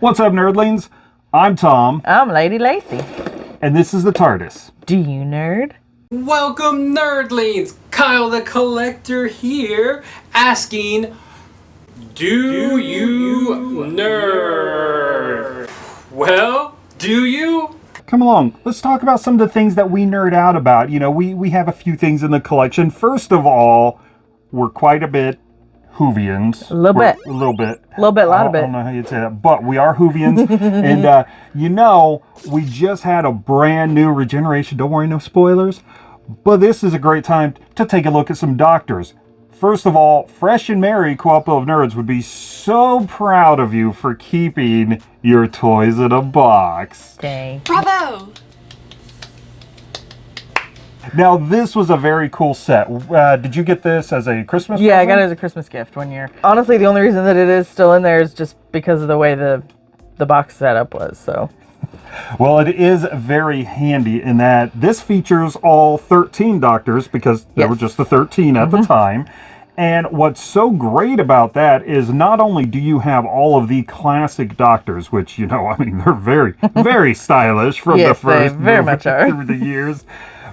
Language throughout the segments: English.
What's up, nerdlings? I'm Tom, I'm Lady Lacy. and this is the TARDIS. Do you nerd? Welcome, nerdlings! Kyle the Collector here, asking, Do, you nerd? Well, do you? Come along, let's talk about some of the things that we nerd out about. You know, we, we have a few things in the collection. First of all, we're quite a bit Whovians. A little We're- bit. A little bit. A little bit, a lot of bit. I don't know how you'd say that, but we are Whovians. and, uh, you know, we just had a brand new regeneration. Don't worry, no spoilers. But this is a great time to take a look at some doctors. First of all, Fresh and Merry of Nerds would be so proud of you for keeping your toys in a box. Dang. Bravo! Now, this was a very cool set. Uh, did you get this as a Christmas Yeah, I got it as a Christmas gift one year. Honestly, the only reason that it is still in there is just because of the way the the box setup was. So Well, it is very handy in that this features all 13 doctors because there were Yes. Mm-hmm. just the 13 at the time. And what's so great about that is not only do you have all of the classic doctors, which, you know, I mean, they're very, very stylish from the Yes, they first very much are. through the years,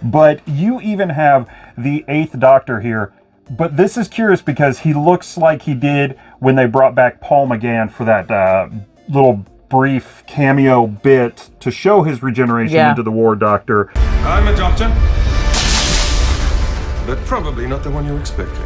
but you even have the eighth doctor here. But this is curious because he looks like he did when they brought back Paul McGann for that uh, little brief cameo bit to show his regeneration Yeah. into the War Doctor. I'm a doctor. But probably not the one you're expecting.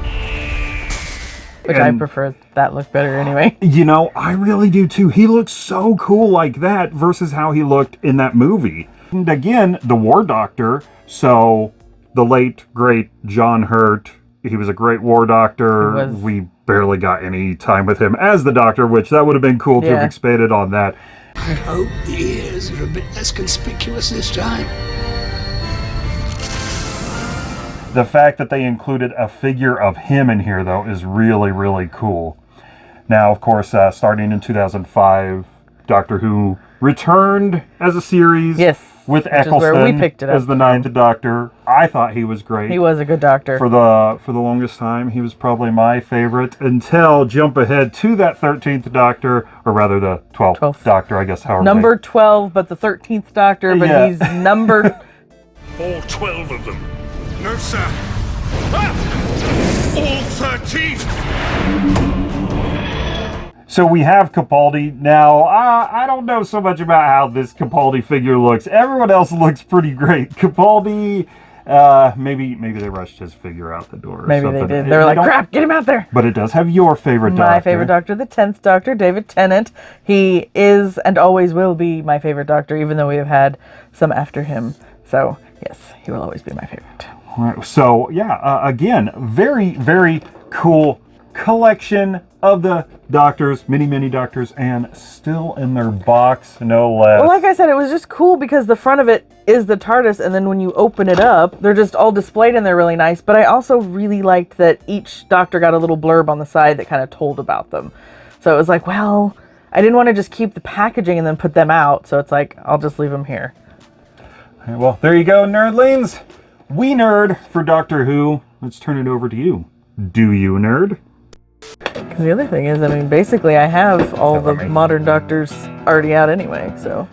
which I prefer that look better anyway. You know, I really do too. He looks so cool like that versus how he looked in that movie. And again, the War Doctor. So, the late, great John Hurt. He was a great War Doctor. Was. We barely got any time with him as the Doctor, which that would have been cool to have Yeah. expanded on that. I hope the ears are a bit less conspicuous this time. The fact that they included a figure of him in here, though, is really, really cool. Now, of course, uh, starting in 2005, Doctor Who returned as a series. Yes, with which is where we Eccleston picked it as the Ninth Doctor. I thought he was great. He was a good doctor. for the for the longest time. He was probably my favorite until jump ahead to that 13th Doctor, or rather the 12th, 12th. Doctor, I guess. However, number 12, but the 13th doctor, but Yeah. he's number All 12 of them. No, sir. Ah! All 13! So we have Capaldi. Now, I, I don't know so much about how this Capaldi figure looks. Everyone else looks pretty great. Capaldi, uh, maybe maybe they rushed his figure out the door. Or Maybe something. they did. They were like, crap, get him out there. But it does have your favorite doctor. My favorite doctor, the 10th doctor, David Tennant. He is and always will be my favorite doctor, even though we have had some after him. So, yes, he will always be my favorite. Right, So yeah, uh, again, very very cool collection of the doctors, many many doctors, and still in their box, no less. Well, like I said, it was just cool because the front of it is the TARDIS, and then when you open it up, they're just all displayed and they're really nice. But I also really liked that each doctor got a little blurb on the side that kind of told about them. So it was like, well, I didn't want to just keep the packaging and then put them out. So it's like, I'll just leave them here. Well, there you go, nerdlings. We nerd for Doctor Who. Let's turn it over to you. Do you nerd? The other thing is, I mean, basically, I have all the modern doctors already out anyway. So